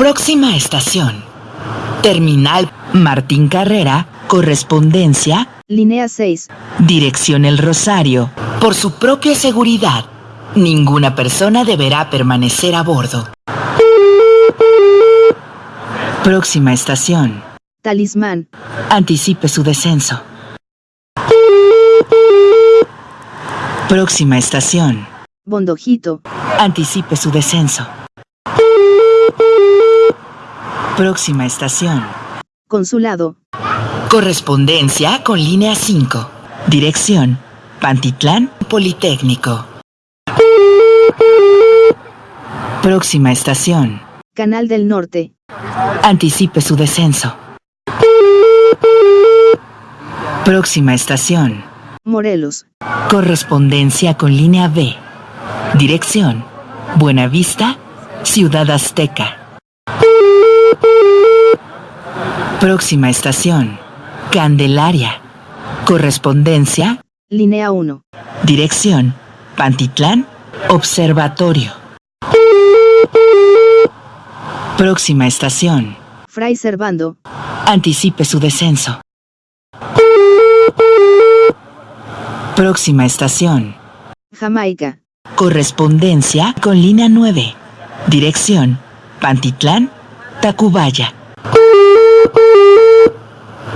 Próxima estación. Terminal Martín Carrera, correspondencia, Línea 6. dirección El Rosario. Por su propia seguridad, ninguna persona deberá permanecer a bordo. Próxima estación. Talismán. Anticipe su descenso. Próxima estación. Bondojito. Anticipe su descenso. Próxima estación. Consulado. Correspondencia con línea 5. Dirección. Pantitlán Politécnico. Próxima estación. Canal del Norte. Anticipe su descenso. Próxima estación. Morelos. Correspondencia con línea B. Dirección. Buenavista, Ciudad Azteca. Próxima estación. Candelaria. Correspondencia. Línea 1. Dirección. Pantitlán, Observatorio. Próxima estación. Fray Servando. Anticipe su descenso. Próxima estación. Jamaica. Correspondencia con línea 9. Dirección. Pantitlán, Tacubaya.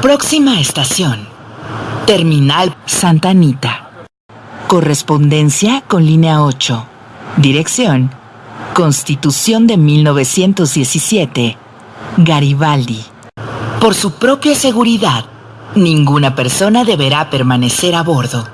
Próxima estación. Terminal Santa Anita. Correspondencia con línea 8. Dirección. Constitución de 1917. Garibaldi. Por su propia seguridad, ninguna persona deberá permanecer a bordo.